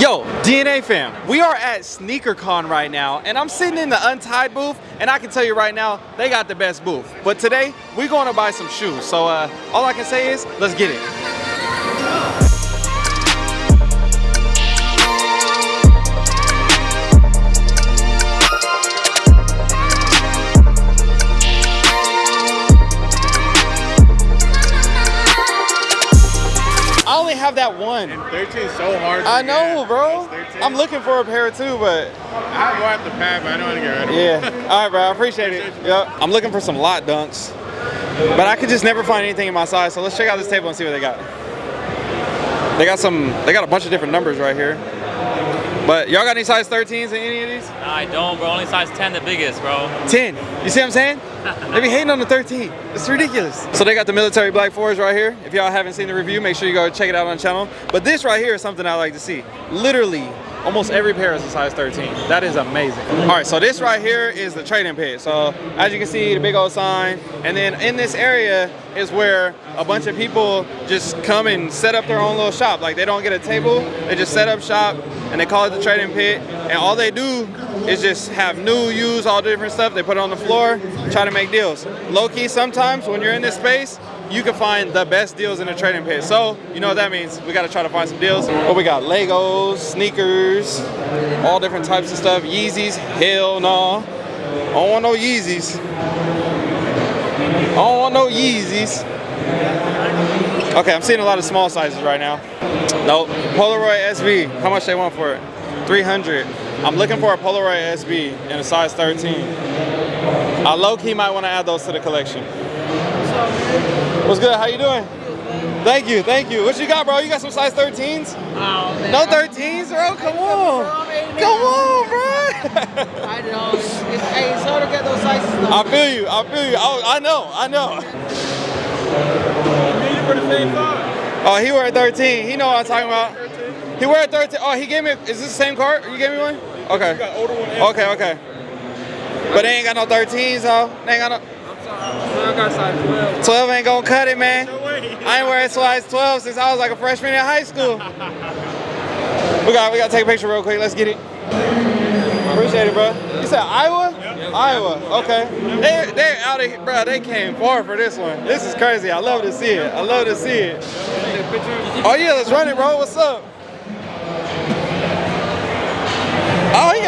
Yo, DNA fam, we are at SneakerCon right now, and I'm sitting in the Untied booth, and I can tell you right now, they got the best booth. But today, we're going to buy some shoes. So uh, all I can say is, let's get it. Have that one. 13 is so hard. I know, get. bro. I'm looking for a pair too, but I have one at the pad, but I don't want to get rid of yeah. All right, bro. I appreciate it. Yep. I'm looking for some lot dunks, but I could just never find anything in my size. So let's check out this table and see what they got. They got some. They got a bunch of different numbers right here. But y'all got any size 13s in any of these? Nah, I don't, bro. Only size 10, the biggest, bro. 10. You see what I'm saying? They be hating on the 13. It's ridiculous. So they got the military black fours right here. If y'all haven't seen the review, make sure you go check it out on the channel. But this right here is something I like to see. Literally, almost every pair is a size 13. That is amazing. All right, so this right here is the trading pit. So as you can see, the big old sign. And then in this area is where a bunch of people just come and set up their own little shop. Like they don't get a table, they just set up shop and they call it the trading pit. And all they do is just have new, used, all different stuff. They put it on the floor, try to make deals. Low key, sometimes when you're in this space, you can find the best deals in the trading pit. So, you know what that means. We gotta try to find some deals. But we got Legos, sneakers, all different types of stuff. Yeezys, hell no. I don't want no Yeezys. I don't want no Yeezys. Okay, I'm seeing a lot of small sizes right now. Nope. Polaroid SB. How much they want for it? 300. I'm looking for a Polaroid SB in a size 13. I low-key might want to add those to the collection. What's good? How you doing? Thank you, thank you. What you got, bro? You got some size 13s? Oh, man. No 13s, bro? Come on. Come on, bro. I know. It's, it's, hey, it's hard to get those sizes though. I feel you. I feel you. Oh, I know. I know. Oh, he wear 13. He know what I'm talking about. He wear 13. Oh, he gave me. Is this the same card? You gave me one? Okay. Okay, okay. But they ain't got no 13s, though. They ain't got no. I'm sorry, I got size 12. 12 ain't gonna cut it, man. I ain't wearing size 12 since I was like a freshman in high school. We got we gotta take a picture real quick. Let's get it. Appreciate it, bro. You said Iowa? Iowa. Okay. They they out of here, bro. They came far for this one. This is crazy. I love to see it. I love to see it. Oh yeah, let's run it, bro. What's up?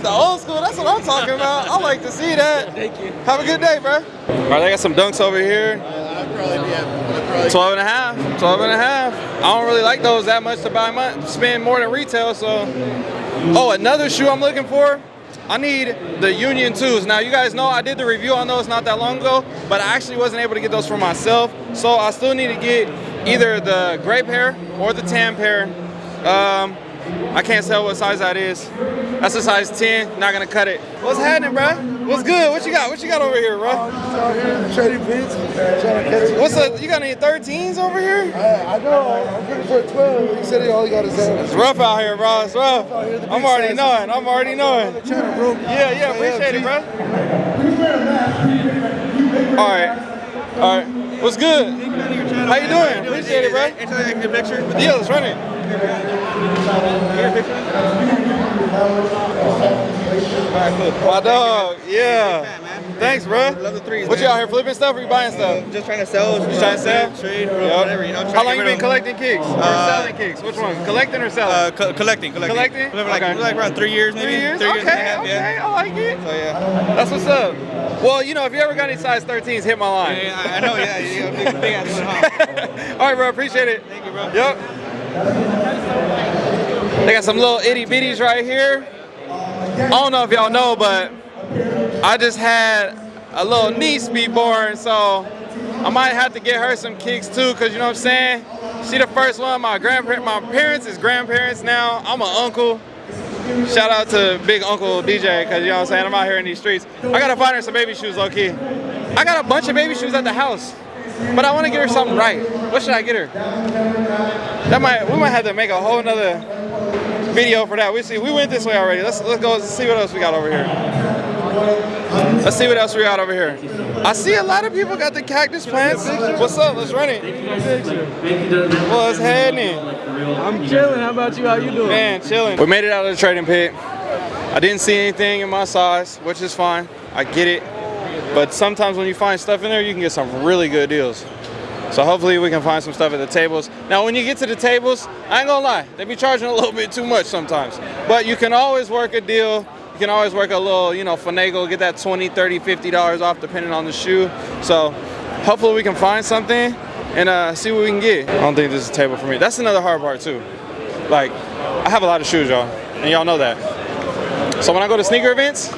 Got the old school. That's what I'm talking about. I like to see that. Thank you. Have a good day, bro. All right, I got some dunks over here. I'd probably be at 12 and a half, 12 and a half. I don't really like those that much to buy my, spend more than retail, so. Oh, another shoe I'm looking for. I need the Union 2s. Now, you guys know I did the review on those not that long ago, but I actually wasn't able to get those for myself. So I still need to get either the gray pair or the tan pair. Um, I can't tell what size that is. That's a size 10, not gonna cut it. What's happening, bro? What's good? What you got? What you got over here, bro? Oh, here trading pits, trying to catch What's up? You got any 13s over here? I, I know, I'm looking for a 12. He said he only got his It's rough out here, bro. It's rough. I'm already knowing. I'm already knowing. Trying to broke. Yeah, yeah, appreciate it, bro. All right. All right. What's good? How you doing? Appreciate it, bro. Yeah, let's run it. My dog, yeah. Thanks, bro. Love the threes, What you out here flipping stuff or you buying stuff? Just trying to sell. Just trying to sell? Trade, Yup. whatever, you know. How long you been collecting kicks? Or Uh, selling kicks? Which one? Collecting or selling? Uh, co- collecting, collecting. Collecting? Like, Okay. like around three years, maybe. Three years? Three okay, years and a half, okay, yeah. I like it. So yeah. That's what's up. Well, you know, if you ever got any size 13s, hit my line. Yeah, I, I know, yeah. You got a big, big ass? All right, bro. Appreciate it. Thank you, bro. Yep. They got some little itty bitties right here. I don't know if y'all know, but I just had a little niece be born, so I might have to get her some kicks too, cause you know what I'm saying? She the first one. My grandparents, my parents is grandparents now. I'm an uncle. Shout out to Big Uncle DJ, cause you know what I'm saying? I'm out here in these streets. I gotta find her some baby shoes, low key. I got a bunch of baby shoes at the house, but I want to get her something right. What should I get her? That might we might have to make a whole nother video for that. We see we went this way already. Let's let's go see what else we got over here. Let's see what else we got over here. I see a lot of people got the cactus plants. What's up? Let's run it. What's happening? I'm chilling. How about you? How you doing? Man, chilling. We made it out of the trading pit. I didn't see anything in my size, which is fine. I get it. But sometimes when you find stuff in there, you can get some really good deals. So hopefully we can find some stuff at the tables. Now when you get to the tables, I ain't gonna lie, they be charging a little bit too much sometimes. But you can always work a deal. You can always work a little, you know, finagle, get that 20, 30, 50 dollars off depending on the shoe. So hopefully we can find something and uh, see what we can get. I don't think this is a table for me. That's another hard part too. Like, I have a lot of shoes, y'all, and y'all know that. So when I go to sneaker events,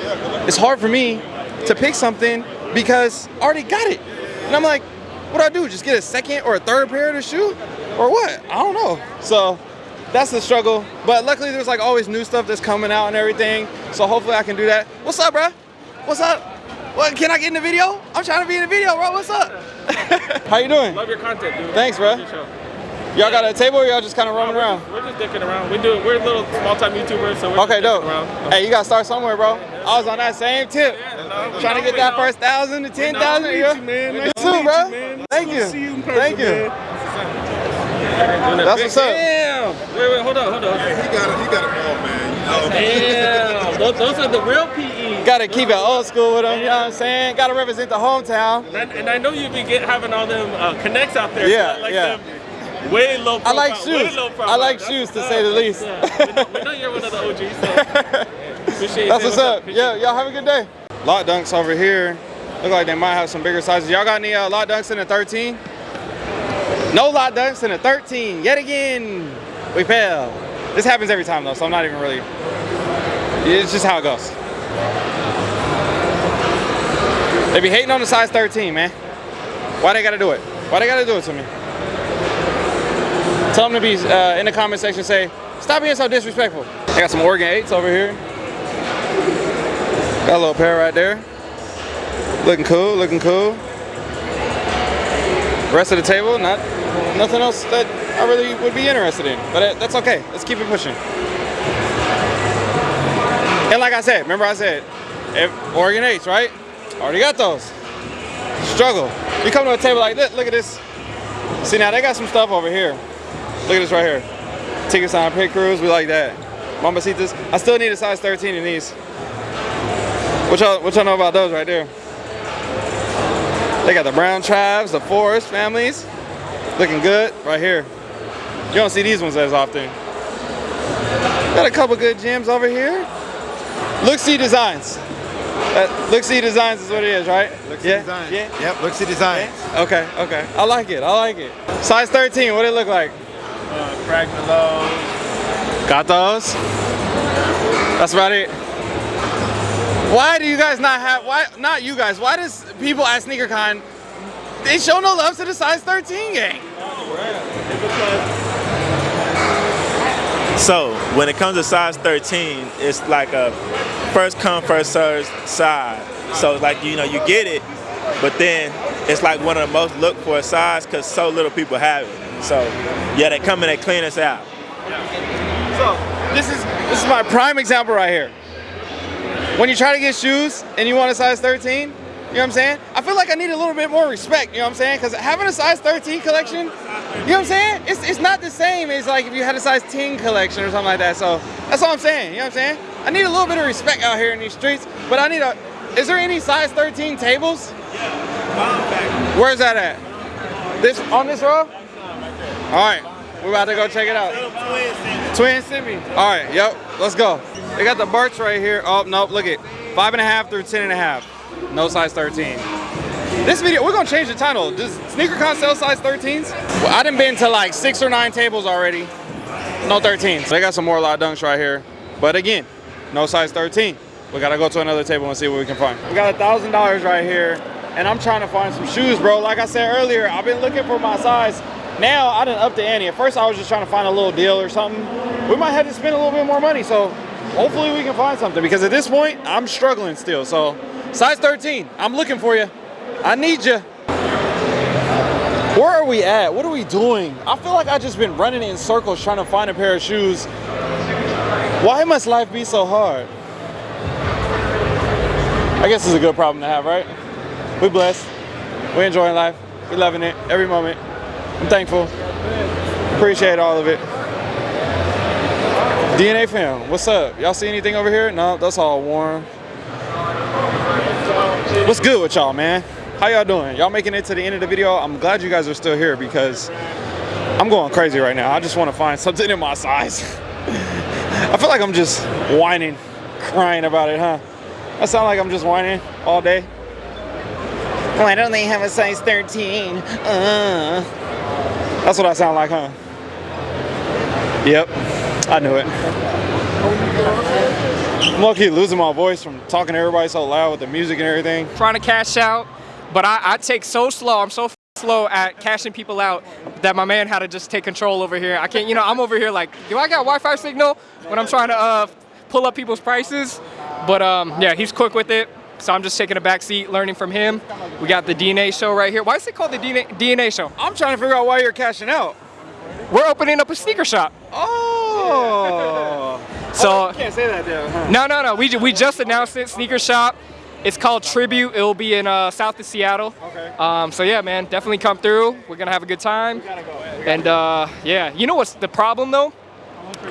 it's hard for me to pick something because I already got it. And I'm like, what do I do? Just get a second or a third pair of the shoe? Or what? I don't know. So that's the struggle. But luckily there's like always new stuff that's coming out and everything. So hopefully I can do that. What's up, bro? What's up? What, can I get in the video? I'm trying to be in the video, bro. What's up? How you doing? Love your content, dude. Thanks, bro. Love your show. Y'all got a table or y'all just kind of roaming we're around? Just, we're just dicking around. We do. We're little small-time YouTubers, so we're Okay, just dope. around. Hey, you gotta start somewhere, bro. I was on that same tip. no, Trying to get that no. first thousand to ten thousand. meet you, man. Nice You to too, meet bro. you, man. Thank you. see you in person, Thank you. man. That's what's up. Damn. Wait, wait, hold on, hold on. He got it. He got it all, man. You know. Damn. those, those are the real PE. Gotta keep it old school with them, you know what I'm saying? Gotta represent the hometown. And I, and I know you be get, having all them uh, connects out there. Yeah, so like yeah. Them way low I profile. like way shoes. low profile. I like That's shoes, to say the least. Yeah. We, know, we know you're one of the OGs, so appreciate you. That's what's up. Appreciate Yeah, y'all have a good day. Lot dunks over here. Look like they might have some bigger sizes. Y'all got any uh, lot dunks in a 13? No lot dunks in a 13. Yet again, we fail. This happens every time though, so I'm not even really. It's just how it goes. They be hating on the size 13, man. Why they gotta do it? Why they gotta do it to me? Tell them to be uh, in the comment section. Say, stop being so disrespectful. I got some Oregon 8s over here. Got a little pair right there. Looking cool, looking cool. Rest of the table, not nothing else that I really would be interested in. But that's okay. Let's keep it pushing. And like I said, remember I said, Oregon 8s, right? Already got those. Struggle. You come to a table like this, look at this. See now they got some stuff over here. Look at this right here. Tickets on pit crews, we like that. Mamacitas. I still need a size 13 in these. What y'all, what y'all know about those right there? They got the brown tribes, the forest families. Looking good right here. You don't see these ones as often. Got a couple good gems over here. Look see designs. Uh, look see designs is what it is, right? Look yeah? design. Yeah. Yep, looks the design. Okay, okay. I like it. I like it. Size 13, what it look like? Uh, Fragmentos. Got those? That's about it. Why do you guys not have, why, not you guys, why does people at SneakerCon, they show no love to the size 13 gang? So when it comes to size 13, it's like a first come first served size. So like you know you get it, but then it's like one of the most looked for size because so little people have it. So yeah, they come and they clean us out. So this is this is my prime example right here. When you try to get shoes and you want a size 13, you know what I'm saying? I feel like I need a little bit more respect, you know what I'm saying? Because having a size 13 collection, you know what I'm saying? It's, it's not the same as like if you had a size 10 collection or something like that. So that's all I'm saying, you know what I'm saying? I need a little bit of respect out here in these streets, but I need a, is there any size 13 tables? Yeah, Where's that at? This, on this row? All right, we're about to go check it out. Twin Simi. All right, yep, let's go. They got the Barts right here. Oh, nope, look at it. Five and a half through ten and a half. No size 13. This video, we're gonna change the title. Does SneakerCon sell size 13s? Well, I done been to like six or nine tables already. No 13s. They got some more lot dunks right here. But again, no size 13. We gotta go to another table and see what we can find. We got a thousand dollars right here, and I'm trying to find some shoes, bro. Like I said earlier, I've been looking for my size. Now I didn't up to ante. At first I was just trying to find a little deal or something. We might have to spend a little bit more money, so hopefully we can find something because at this point I'm struggling still. So size 13, I'm looking for you. I need you. Where are we at? What are we doing? I feel like I just been running in circles trying to find a pair of shoes. Why must life be so hard? I guess it's a good problem to have, right? We blessed. We enjoying life. We loving it every moment. I'm thankful. Appreciate all of it. DNA fam, what's up? Y'all see anything over here? No, that's all warm. What's good with y'all, man? How y'all doing? Y'all making it to the end of the video? I'm glad you guys are still here because I'm going crazy right now. I just want to find something in my size. I feel like I'm just whining, crying about it, huh? I sound like I'm just whining all day. Why don't they have a size 13? Uh. That's what I sound like, huh? Yep, I knew it. I'm lucky losing my voice from talking to everybody so loud with the music and everything. trying to cash out, but I, I take so slow. I'm so f- slow at cashing people out that my man had to just take control over here. I can't, you know, I'm over here like, do I got Wi-Fi signal when I'm trying to uh, pull up people's prices? But um, yeah, he's quick with it. So I'm just taking a back seat, learning from him. We got the DNA show right here. Why is it called the DNA, DNA show? I'm trying to figure out why you're cashing out. We're opening up a sneaker shop. Oh. So You can't say that though, huh? No, no, no. We, we just announced it. Sneaker shop. It's called Tribute. It will be in uh, south of Seattle. Okay. Um, so yeah, man, definitely come through. We're gonna have a good time. Gotta go ahead. And uh, yeah, you know what's the problem though?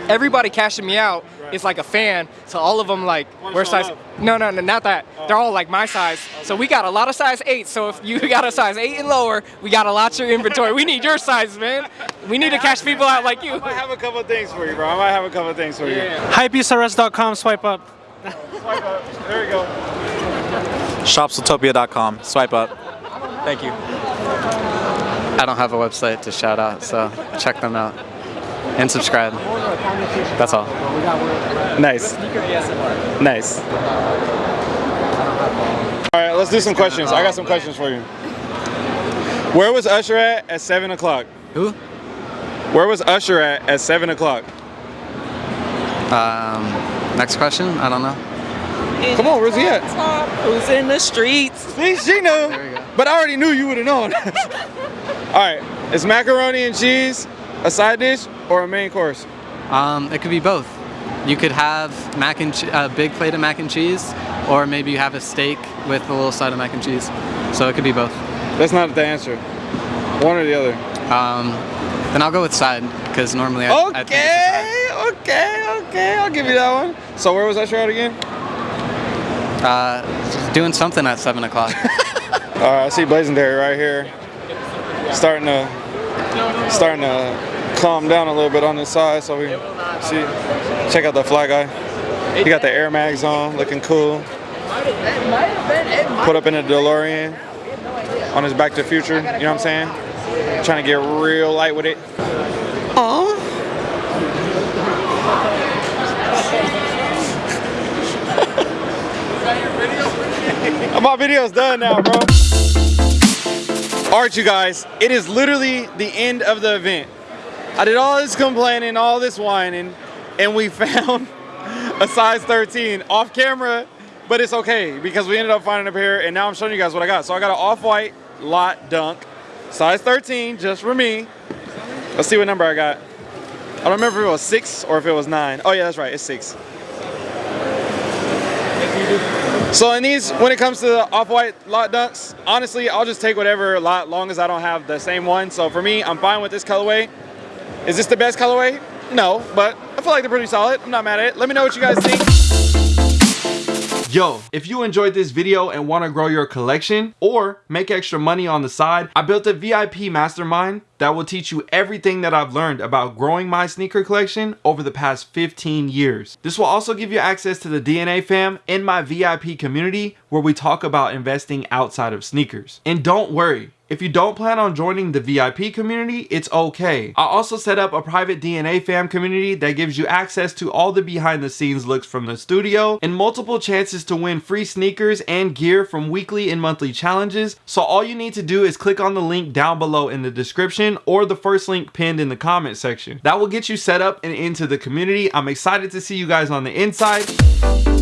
Everybody cashing me out is like a fan. So all of them like, we're size. love. No, no, no, not that. They're all like my size. So we got a lot of size eight. So if you got a size eight and lower, we got a lot of your inventory. We need your size, man. We need to cash people out like you. I might have a couple of things for you, bro. I might have a couple of things for you. Hypeusrs.com, swipe up. Swipe up. There we go. Shopsutopia.com. Swipe up. Thank you. I don't have a website to shout out, so check them out and subscribe. That's all. Nice. Nice. All right, let's do some questions. I got some questions for you. Where was Usher at at 7 o'clock? Who? Where was Usher at at 7 o'clock? Um, next question? I don't know. Come on, where's he at? Who's in the streets? See, she knew. There we go. But I already knew you would have known. All right, is macaroni and cheese a side dish or a main course? Um, it could be both. You could have mac and che- a big plate of mac and cheese, or maybe you have a steak with a little side of mac and cheese. So it could be both. That's not the answer. One or the other. Um, then I'll go with side because normally I, I think it's a side. Okay, okay, okay. I'll give you that one. So where was Usher at again? Uh, doing something at seven o'clock. All right, I see Blazendary right here. Starting to, starting to calm down a little bit on this side, so we see. Check out the fly guy. He got the Air Mags on, looking cool. Put up in a DeLorean on his Back to the Future. You know what I'm saying? Trying to get real light with it. Aww. My video's done now, bro. All right, you guys, it is literally the end of the event. I did all this complaining, all this whining, and we found a size 13 off camera, but it's okay because we ended up finding a pair, and now I'm showing you guys what I got. So I got an off-white lot dunk, size 13, just for me. Let's see what number I got. I don't remember if it was six or if it was nine. Oh yeah, that's right, it's six. So in these, when it comes to the off-white lot dunks, honestly, I'll just take whatever lot, long as I don't have the same one. So for me, I'm fine with this colorway. Is this the best colorway? No, but I feel like they're pretty solid. I'm not mad at it. Let me know what you guys think. Yo, if you enjoyed this video and want to grow your collection or make extra money on the side, I built a VIP mastermind that will teach you everything that I've learned about growing my sneaker collection over the past 15 years. This will also give you access to the DNA fam in my VIP community where we talk about investing outside of sneakers. And don't worry, if you don't plan on joining the VIP community, it's okay. I also set up a private DNA fam community that gives you access to all the behind the scenes looks from the studio and multiple chances to win free sneakers and gear from weekly and monthly challenges. So all you need to do is click on the link down below in the description or the first link pinned in the comment section. That will get you set up and into the community. I'm excited to see you guys on the inside.